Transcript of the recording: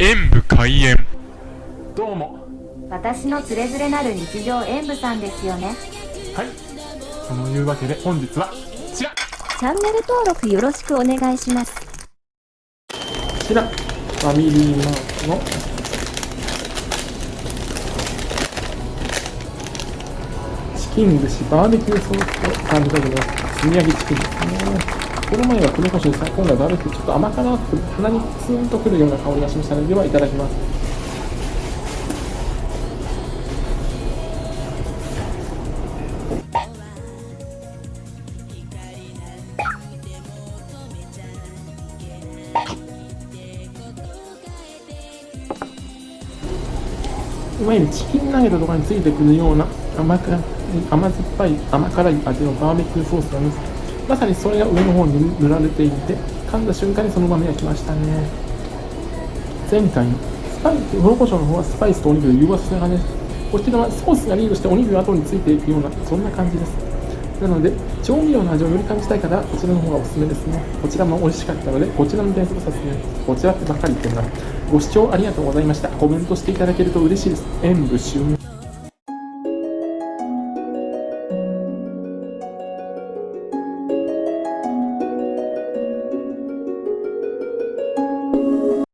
演武開演。どうも。私のつれづれなる日常演舞さんですよね。はい。そのいうわけで本日はこちら。こチャンネル登録よろしくお願いします。ちら。ファミリーマートの。チキン串バーベキューソースを感じたけど炭焼きチキンですねこの前は黒胡椒でさ今度はバーベキューちょっと甘辛く鼻にツーンとくるような香りがしましたのでではいただきます。いわゆるチキンナゲットとかについてくるような甘辛甘酸っぱい甘辛い味のバーベキューソースなんです。まさにそれが上の方に塗られていて噛んだ瞬間にそのまま焼きましたね。前回スパイス黒胡椒の方はスパイスとお肉で融和した感じです。こちらはソースがリードしてお肉が後についていくようなそんな感じです。なので調味料の味をより感じたい方はこちらの方がおすすめですね。こちらも美味しかったのでこちらの点数とさせてこちらってばっかり言ってるな。ご視聴ありがとうございました。コメントしていただけると嬉しいです。演武終了。